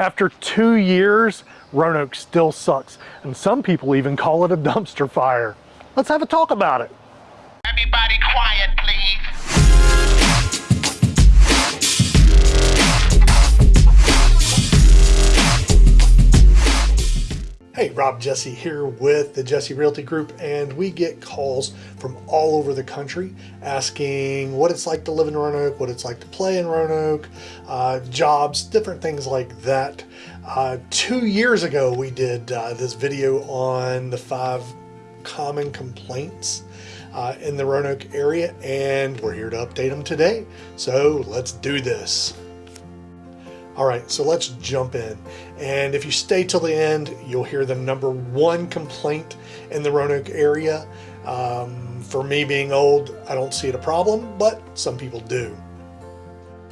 After two years, Roanoke still sucks, and some people even call it a dumpster fire. Let's have a talk about it. Everybody quiet, Hey, Rob Jesse here with the Jesse Realty Group, and we get calls from all over the country asking what it's like to live in Roanoke, what it's like to play in Roanoke, uh, jobs, different things like that. Uh, two years ago, we did uh, this video on the five common complaints uh, in the Roanoke area, and we're here to update them today. So let's do this. All right, so let's jump in. And if you stay till the end, you'll hear the number one complaint in the Roanoke area. Um, for me being old, I don't see it a problem, but some people do.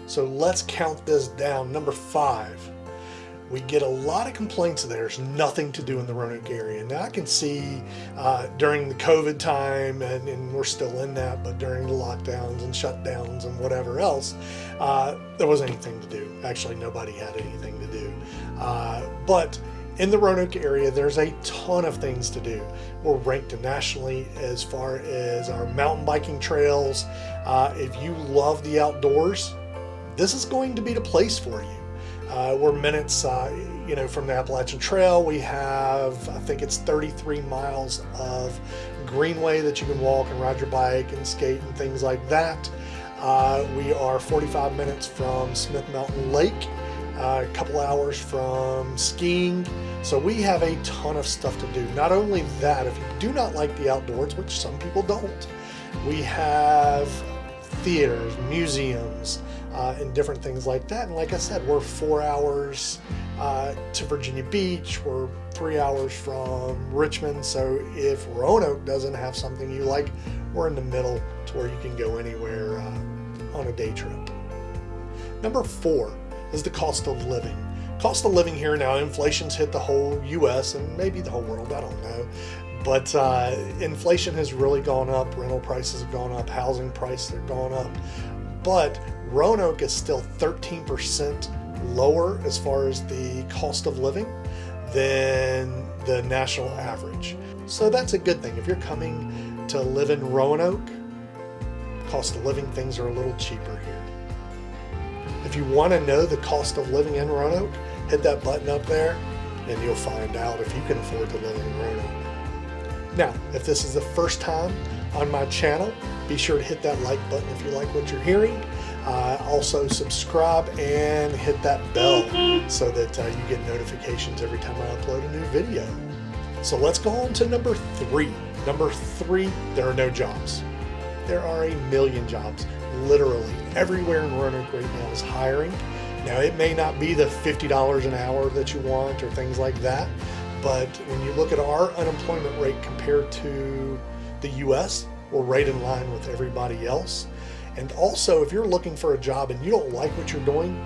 So let's count this down. Number five, we get a lot of complaints that there's nothing to do in the Roanoke area. Now I can see uh, during the COVID time, and, and, we're still in that, but during the lockdowns and shutdowns and whatever else, uh, there wasn't anything to do. Actually, nobody had anything to do. Uh, but in the Roanoke area, there's a ton of things to do. We're ranked nationally as far as our mountain biking trails. Uh, if you love the outdoors, this is going to be the place for you. Uh, we're minutes, uh, you know, from the Appalachian Trail. We have, I think it's 33 miles of greenway that you can walk and ride your bike and skate and things like that. Uh, we are 45 minutes from Smith Mountain Lake, uh, a couple hours from skiing. So we have a ton of stuff to do. Not only that, if you do not like the outdoors, which some people don't, we have theaters, museums, uh, and different things like that. And like I said, we're four hours uh, to Virginia Beach. We're three hours from Richmond. So if Roanoke doesn't have something you like, we're in the middle to where you can go anywhere uh, on a day trip. Number four is the cost of living. Cost of living here now, inflation's hit the whole U.S. and maybe the whole world, I don't know. But uh, inflation has really gone up, rental prices have gone up, housing prices are going up. But Roanoke is still 13% lower as far as the cost of living than the national average. So that's a good thing. If you're coming to live in Roanoke, cost of living things are a little cheaper here. If you want to know the cost of living in Roanoke, hit that button up there and you'll find out if you can afford to live in Roanoke. Now, if this is the first time on my channel, be sure to hit that like button if you like what you're hearing. Uh, also subscribe and hit that bell so that uh, you get notifications every time I upload a new video. So let's go on to number three. Number three, there are no jobs. There are a million jobs. Literally everywhere in Roanoke right now is hiring. Now it may not be the $50 an hour that you want or things like that, but when you look at our unemployment rate compared to the US, we're right in line with everybody else. And also, if you're looking for a job and you don't like what you're doing,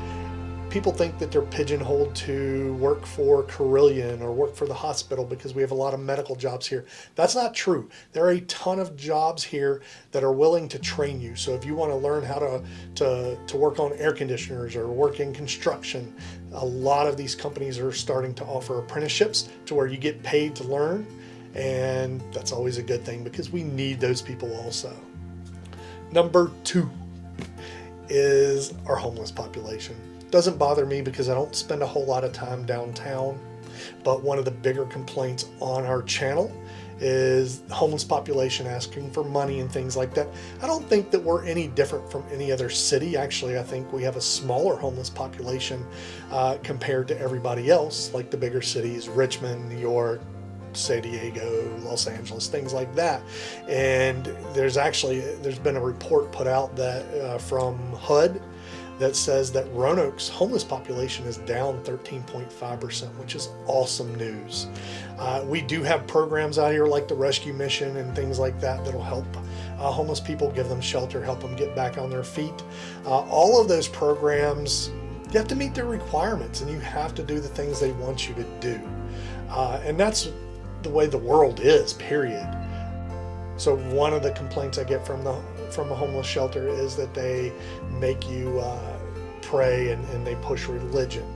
people think that they're pigeonholed to work for Carilion or work for the hospital because we have a lot of medical jobs here. That's not true. There are a ton of jobs here that are willing to train you. So if you want to learn how to, to, to work on air conditioners or work in construction, a lot of these companies are starting to offer apprenticeships to where you get paid to learn. And that's always a good thing because we need those people also. Number two is our homeless population. Doesn't bother me because I don't spend a whole lot of time downtown, but one of the bigger complaints on our channel is homeless population asking for money and things like that. I don't think that we're any different from any other city. Actually, I think we have a smaller homeless population uh, compared to everybody else, like the bigger cities, Richmond, New York, San Diego, Los Angeles, things like that. And there's actually, there's been a report put out that uh, from HUD that says that Roanoke's homeless population is down 13.5%, which is awesome news. Uh, we do have programs out here like the Rescue Mission and things like that that'll help uh, homeless people, give them shelter, help them get back on their feet. Uh, all of those programs, you have to meet their requirements and you have to do the things they want you to do. Uh, and that's the way the world is, period. So one of the complaints I get from the from a homeless shelter is that they make you uh, pray and, and they push religion.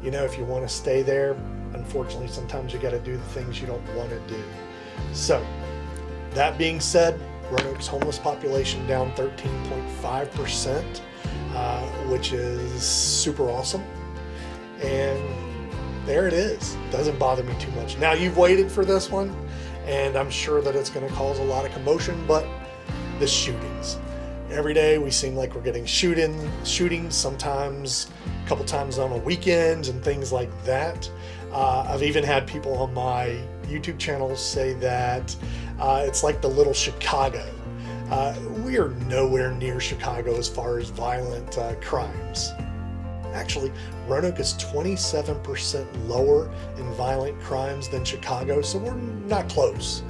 you know, if you want to stay there, unfortunately, sometimes you got to do the things you don't want to do. So, that being said, Roanoke's homeless population down 13.5%, uh, which is super awesome. And there it is. Doesn't bother me too much. Now, you've waited for this one, and I'm sure that it's going to cause a lot of commotion, but the shootings. Every day we seem like we're getting shooting, shootings, sometimes a couple times on a weekend and things like that. Uh, I've even had people on my YouTube channel say that uh, it's like the little Chicago. Uh, we are nowhere near Chicago as far as violent uh, crimes. Actually, Roanoke is 27% lower in violent crimes than Chicago, so we're not close.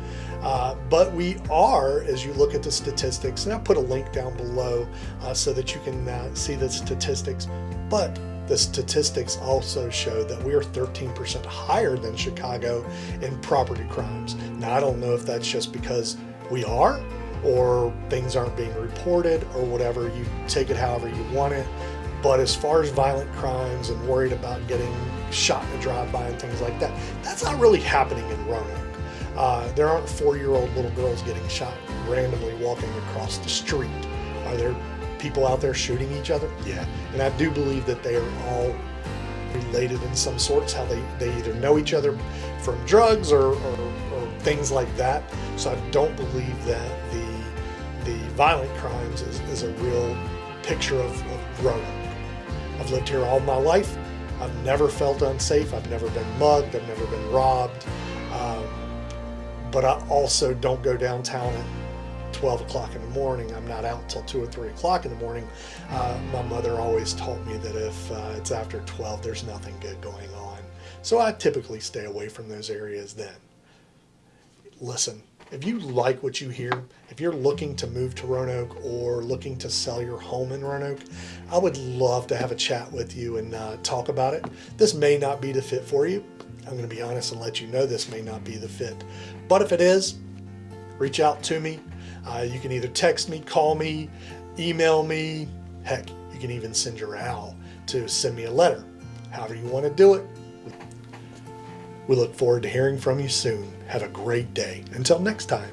Uh, but we are, as you look at the statistics, and I'll put a link down below uh, so that you can uh, see the statistics. But the statistics also show that we are 13% higher than Chicago in property crimes. Now, I don't know if that's just because we are or things aren't being reported or whatever. You take it however you want it. But as far as violent crimes and worried about getting shot in a drive-by and things like that, that's not really happening in Roanoke. Uh, there aren't four-year-old little girls getting shot randomly walking across the street. Are there people out there shooting each other? Yeah, and I do believe that they are all related in some sorts, how they, they either know each other from drugs or, or, or things like that. So I don't believe that the the violent crimes is, is a real picture of, of Roanoke. I've lived here all my life. I've never felt unsafe. I've never been mugged. I've never been robbed. Um, but I also don't go downtown at 12 o'clock in the morning. I'm not out till 2 or 3 o'clock in the morning. Uh, my mother always taught me that if uh, it's after 12, there's nothing good going on. So I typically stay away from those areas then. Listen, if you like what you hear, if you're looking to move to Roanoke or looking to sell your home in Roanoke, I would love to have a chat with you and uh, talk about it. This may not be the fit for you. I'm going to be honest and let you know this may not be the fit. But if it is, reach out to me. Uh, you can either text me, call me, email me. Heck, you can even send your owl to send me a letter. However you want to do it. We look forward to hearing from you soon. Have a great day. Until next time.